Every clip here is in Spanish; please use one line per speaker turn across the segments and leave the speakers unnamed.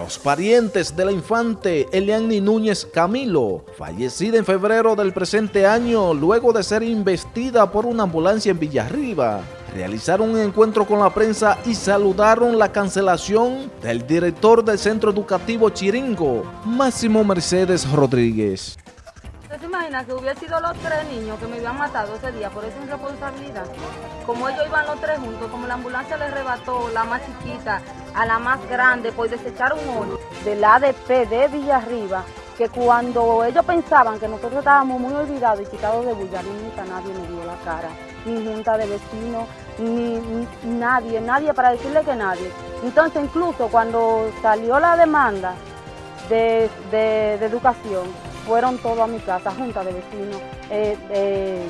los parientes de la infante Eliani Núñez Camilo, fallecida en febrero del presente año luego de ser investida por una ambulancia en Villarriba, realizaron un encuentro con la prensa y saludaron la cancelación del director del centro educativo Chiringo, Máximo Mercedes Rodríguez.
¿Usted se imagina que hubiera sido los tres niños que me habían matado ese día por esa irresponsabilidad? Como ellos iban los tres juntos, como la ambulancia les rebató la más chiquita a la más grande, pues desecharon uno del ADP de Villarriba, que cuando ellos pensaban que nosotros estábamos muy olvidados y quitados de bulla, nunca nadie nos dio la cara, ni junta de vecinos, ni, nadie, nadie para decirle que nadie. Entonces incluso cuando salió la demanda de, de, de educación, fueron todos a mi casa, junta de vecinos. Eh, eh,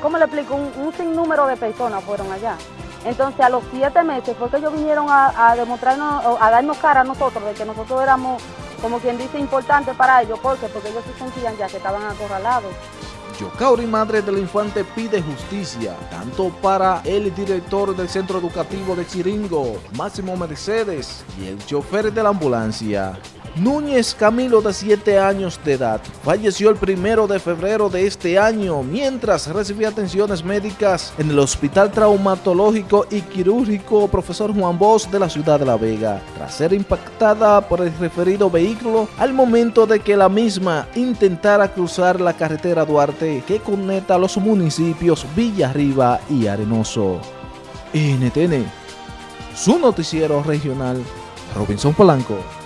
¿Cómo le explico? Un, un, sinnúmero de personas fueron allá. Entonces a los siete meses fue que ellos vinieron a, demostrarnos, a darnos cara a nosotros de que nosotros éramos, como quien dice, importantes para ellos. ¿Por qué? Porque ellos se sentían ya que estaban acorralados.
Yocauri, madre del infante, pide justicia, tanto para el director del centro educativo de Chiringo, Máximo Mercedes, y el chofer de la ambulancia. Núñez Camilo, de 7 años de edad, falleció el primero de febrero de este año mientras recibía atenciones médicas en el Hospital Traumatológico y Quirúrgico Profesor Juan Bosch de la ciudad de La Vega, tras ser impactada por el referido vehículo al momento de que la misma intentara cruzar la carretera Duarte que conecta los municipios Villarriba y Arenoso. NTN, su noticiero regional, Robinson Polanco.